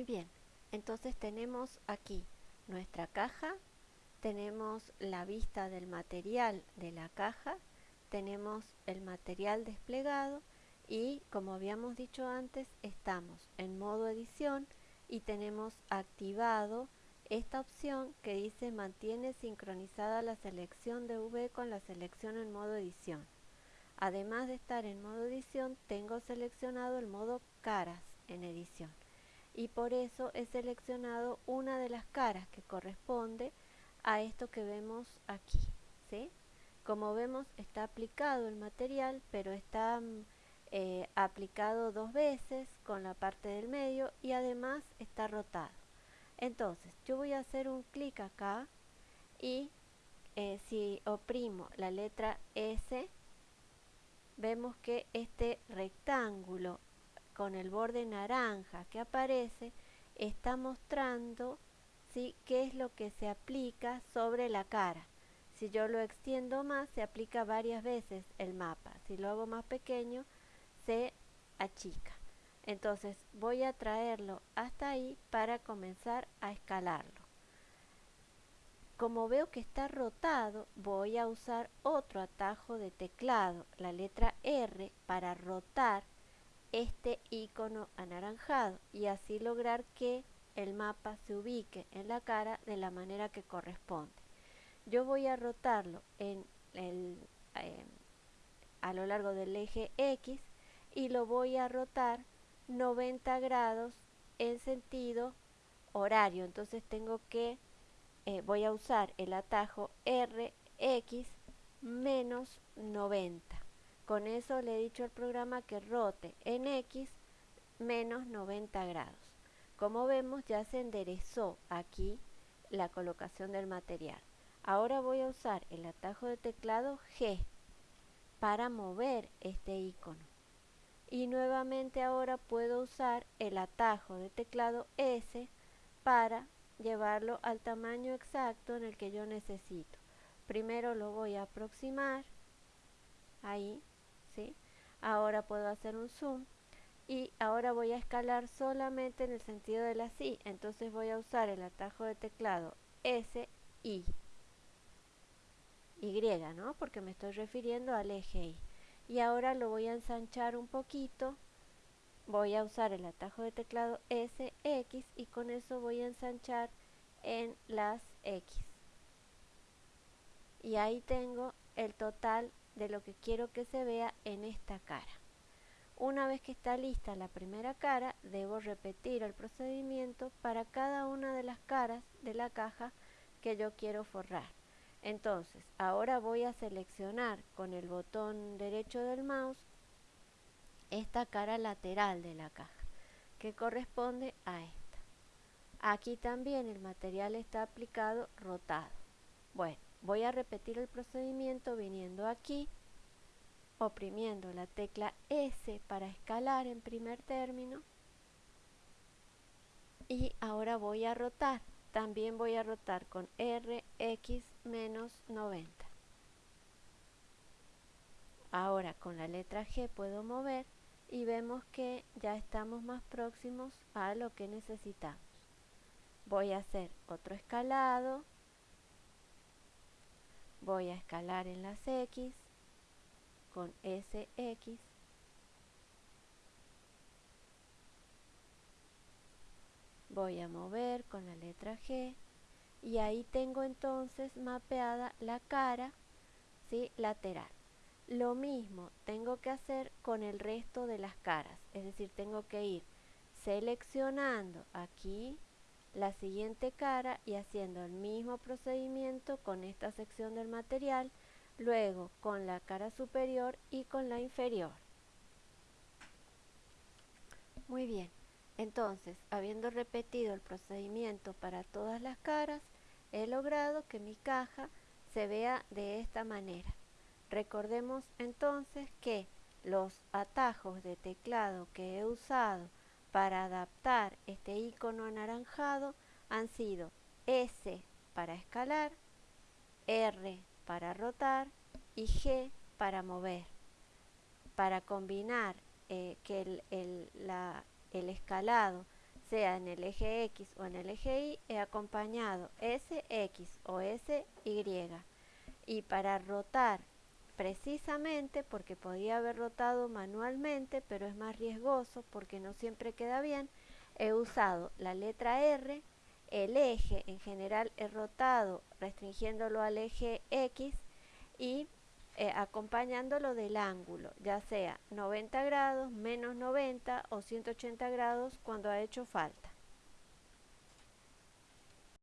Muy bien, entonces tenemos aquí nuestra caja, tenemos la vista del material de la caja, tenemos el material desplegado y como habíamos dicho antes estamos en modo edición y tenemos activado esta opción que dice mantiene sincronizada la selección de V con la selección en modo edición. Además de estar en modo edición, tengo seleccionado el modo caras en edición. Y por eso he seleccionado una de las caras que corresponde a esto que vemos aquí. ¿sí? Como vemos está aplicado el material, pero está mm, eh, aplicado dos veces con la parte del medio y además está rotado. Entonces, yo voy a hacer un clic acá y eh, si oprimo la letra S, vemos que este rectángulo con el borde naranja que aparece está mostrando ¿sí? qué es lo que se aplica sobre la cara. Si yo lo extiendo más, se aplica varias veces el mapa. Si lo hago más pequeño, se achica. Entonces voy a traerlo hasta ahí para comenzar a escalarlo. Como veo que está rotado, voy a usar otro atajo de teclado, la letra R, para rotar este icono anaranjado y así lograr que el mapa se ubique en la cara de la manera que corresponde. Yo voy a rotarlo en el, eh, a lo largo del eje X y lo voy a rotar 90 grados en sentido horario. Entonces tengo que, eh, voy a usar el atajo RX menos 90. Con eso le he dicho al programa que rote en X menos 90 grados. Como vemos ya se enderezó aquí la colocación del material. Ahora voy a usar el atajo de teclado G para mover este icono y nuevamente ahora puedo usar el atajo de teclado S para llevarlo al tamaño exacto en el que yo necesito. Primero lo voy a aproximar, ahí, ¿sí? Ahora puedo hacer un zoom y ahora voy a escalar solamente en el sentido de la sí. Entonces voy a usar el atajo de teclado S, I, Y, ¿no? Porque me estoy refiriendo al eje Y y ahora lo voy a ensanchar un poquito voy a usar el atajo de teclado SX y con eso voy a ensanchar en las X y ahí tengo el total de lo que quiero que se vea en esta cara una vez que está lista la primera cara debo repetir el procedimiento para cada una de las caras de la caja que yo quiero forrar entonces, ahora voy a seleccionar con el botón derecho del mouse esta cara lateral de la caja, que corresponde a esta. Aquí también el material está aplicado rotado. Bueno, voy a repetir el procedimiento viniendo aquí, oprimiendo la tecla S para escalar en primer término y ahora voy a rotar también voy a rotar con RX menos 90. Ahora con la letra G puedo mover y vemos que ya estamos más próximos a lo que necesitamos. Voy a hacer otro escalado. Voy a escalar en las X con SX voy a mover con la letra G y ahí tengo entonces mapeada la cara ¿sí? lateral. Lo mismo tengo que hacer con el resto de las caras, es decir, tengo que ir seleccionando aquí la siguiente cara y haciendo el mismo procedimiento con esta sección del material, luego con la cara superior y con la inferior. Muy bien. Entonces, habiendo repetido el procedimiento para todas las caras, he logrado que mi caja se vea de esta manera. Recordemos entonces que los atajos de teclado que he usado para adaptar este icono anaranjado han sido S para escalar, R para rotar y G para mover. Para combinar eh, que el, la, el escalado sea en el eje X o en el eje Y, he acompañado SX o SY. Y para rotar precisamente, porque podía haber rotado manualmente, pero es más riesgoso porque no siempre queda bien, he usado la letra R, el eje en general he rotado restringiéndolo al eje X y eh, acompañándolo del ángulo, ya sea 90 grados, menos 90 o 180 grados cuando ha hecho falta.